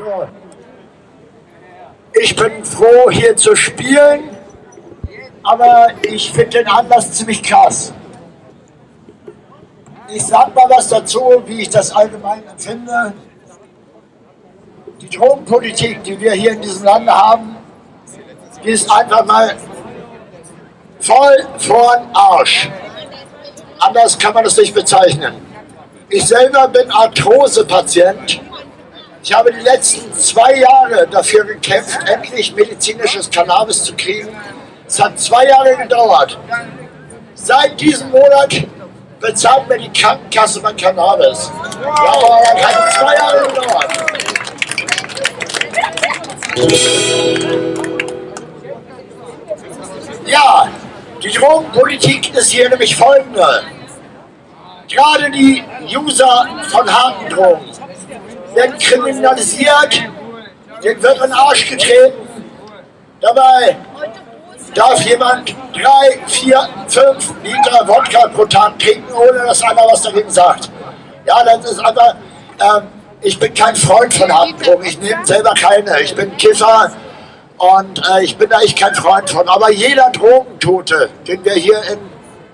So. Ich bin froh, hier zu spielen, aber ich finde den Anlass ziemlich krass. Ich sag mal was dazu, wie ich das allgemein empfinde. Die Drogenpolitik, die wir hier in diesem Lande haben, die ist einfach mal voll vorn Arsch. Anders kann man das nicht bezeichnen. Ich selber bin Arthrose-Patient. Ich habe die letzten zwei Jahre dafür gekämpft, endlich medizinisches Cannabis zu kriegen. Es hat zwei Jahre gedauert. Seit diesem Monat bezahlt mir die Krankenkasse mein Cannabis. Ja, aber das hat zwei Jahre gedauert. Ja, die Drogenpolitik ist hier nämlich folgende. Gerade die User von harten Drogen werden kriminalisiert, denen wird in den Arsch getreten. Dabei darf jemand drei, vier, fünf Liter Wodka pro Tag trinken, ohne dass einer was dagegen sagt. Ja, das ist einfach, ähm, ich bin kein Freund von harten Drogen, ich nehme selber keine, ich bin Kiffer und äh, ich bin da echt kein Freund von. Aber jeder Drogentote, den wir hier in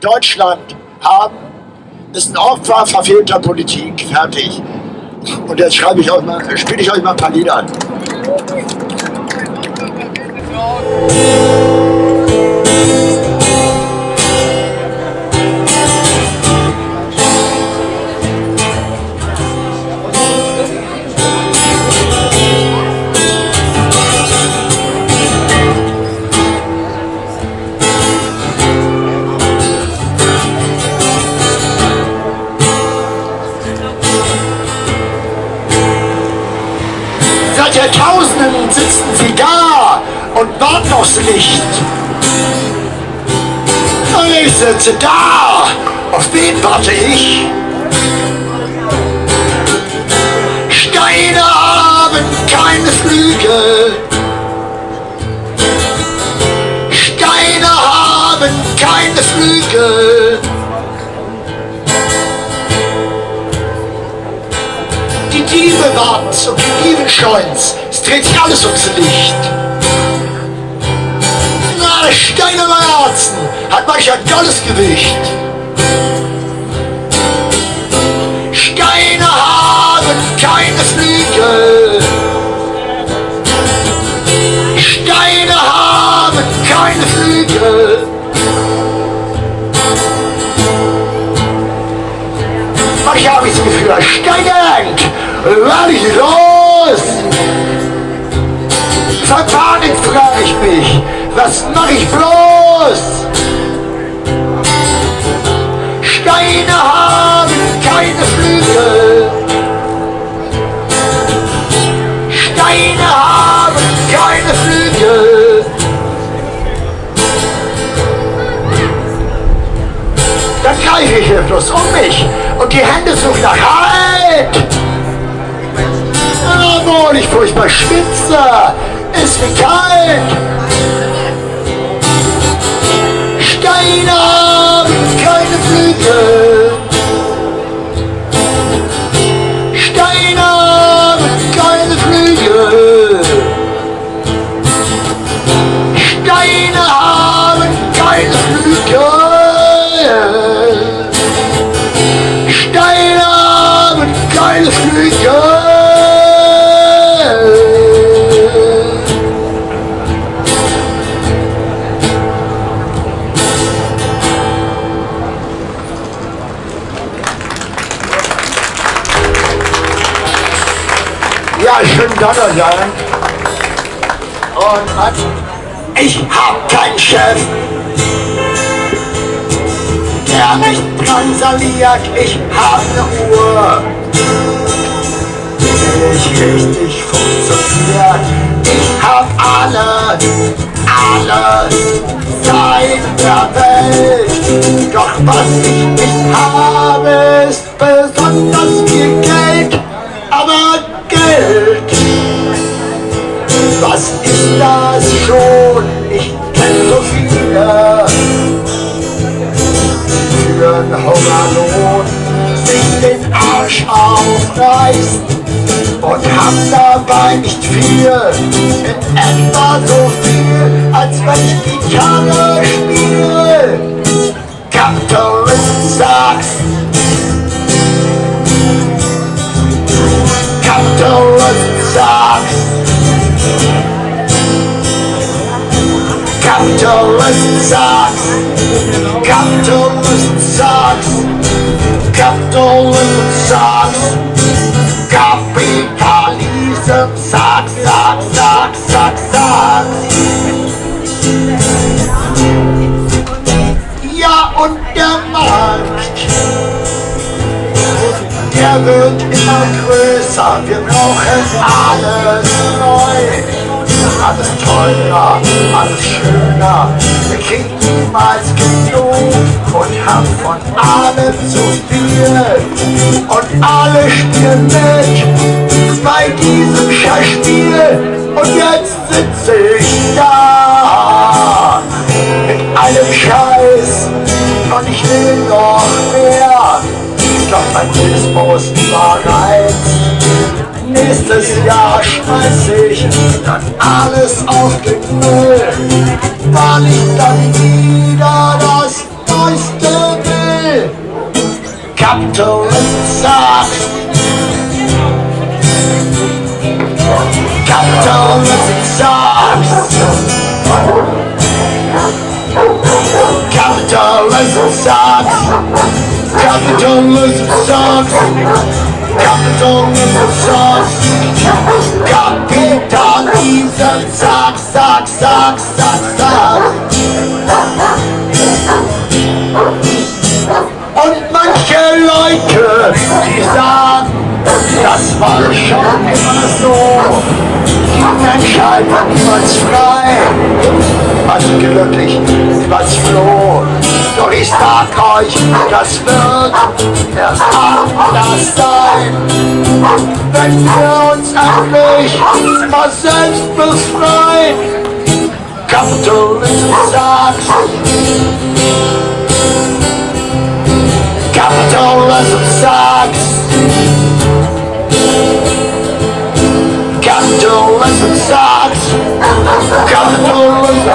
Deutschland haben, ist ein Opfer verfehlter Politik. Fertig. Und jetzt schreibe ich euch mal, spiele ich euch mal ein paar Lieder an. Warten aufs Licht. Und ich sitze da. Auf wen warte ich? Steine haben keine Flügel. Steine haben keine Flügel. Die Diebe warten's und die Dieben scheuen's. Es dreht sich alles ums Licht. Na, der Stein am Herzen hat manch ein tolles Gewicht. Steine haben keine Flügel. Steine haben keine Flügel. Manchmal habe ich das Gefühl, ein Stein hängt. Werde ich los? Verpanikt frage ich mich, was mache ich bloß? Steine haben keine Flügel. Steine haben keine Flügel. Dann greife ich hilflos um mich und die Hände suchen nach Halt. Obwohl ich furchtbar schwitze, ist mir kalt. Flügel. Steine Flügel. Ja, schönen Donnerstag. Und an ich hab keinen Chef, transaliert. Ich hab ne Uhr, die nicht richtig funktioniert. Ich hab alle, alle Zeit der Welt. Doch was ich nicht habe, ist besonders viel Geld. Aber Geld was ist das schon? Aufreißen und hab dabei nicht viel, in etwa so viel, als wenn ich Gitarre spiele. Und der Markt, der wird immer größer. Wir brauchen alles neu. Alles teurer, alles schöner. Wir kriegen niemals genug und haben von allem zu viel. Und alle spielen mit bei diesem Schachspiel. Und jetzt sitze ich da und ich will noch mehr. Ich glaub, mein Dismus war reiz. Nächstes Jahr schmeiß ich dann alles auf den Müll, weil ich dann wieder das Neueste will. Capitalist sucks. Capitalism sucks. Capitalism sucks. Capitalism sucks. Capitalism sucks, sucks, sucks, sucks, sucks. Und manche Leute, die sagen, das war schon immer so. Die Menschheit war niemals frei. Also glücklich, niemals froh. Doch ich sag euch, das wird erst anders sein. Wenn wir uns endlich mal selbst befreien. Capitalism sucks. Capitalism sucks. Capital is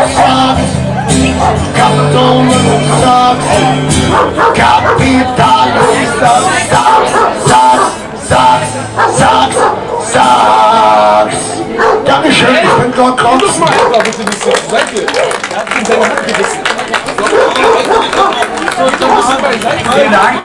Vielen Dank.